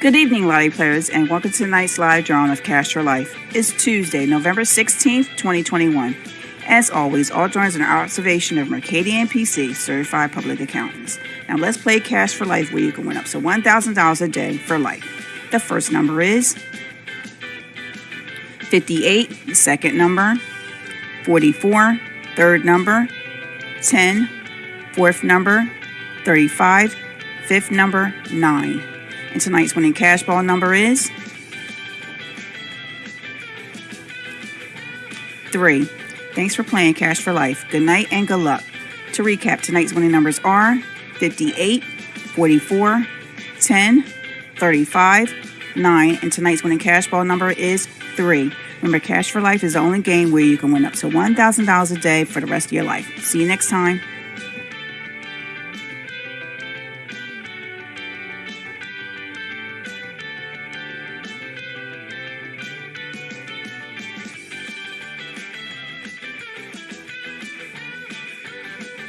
Good evening, Lottie players, and welcome to tonight's live drawing of Cash for Life. It's Tuesday, November 16th, 2021. As always, all drawings are an observation of Mercadien PC, certified public accountants. Now let's play Cash for Life where you can win up to $1,000 a day for life. The first number is 58, the second number, 44, third number, 10, fourth number, 35, fifth number, 9. And tonight's winning cash ball number is 3. Thanks for playing Cash for Life. Good night and good luck. To recap, tonight's winning numbers are 58, 44, 10, 35, 9, and tonight's winning cash ball number is 3. Remember, Cash for Life is the only game where you can win up to $1,000 a day for the rest of your life. See you next time.